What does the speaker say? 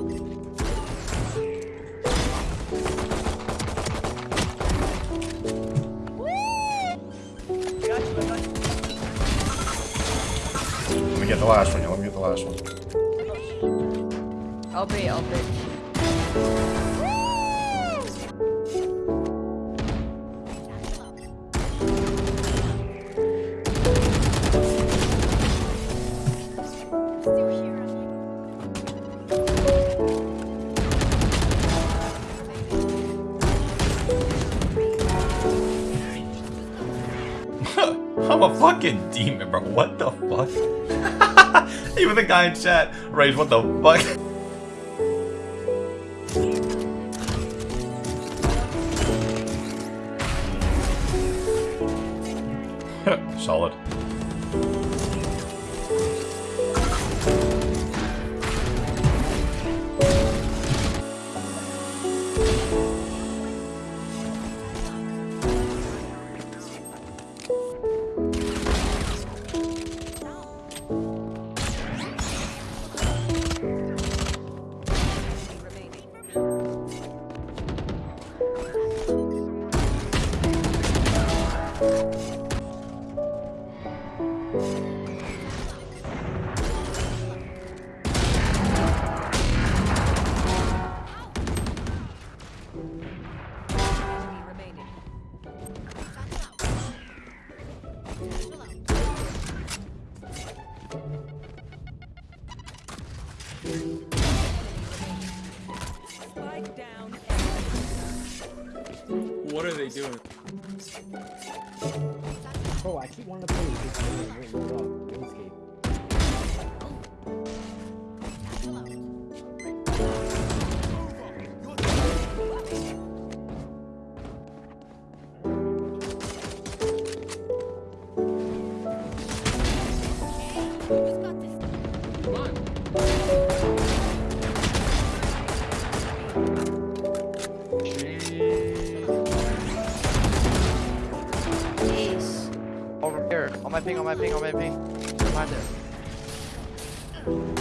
Let me get the last one. Let me get the last one. I'll be, I'll be. I'm a fucking demon, bro. What the fuck? Even the guy in chat, Rage, what the fuck? Solid. Thank you. What are they doing? Bro, I keep wanting to play my ping, on my ping, on my ping. Behind there.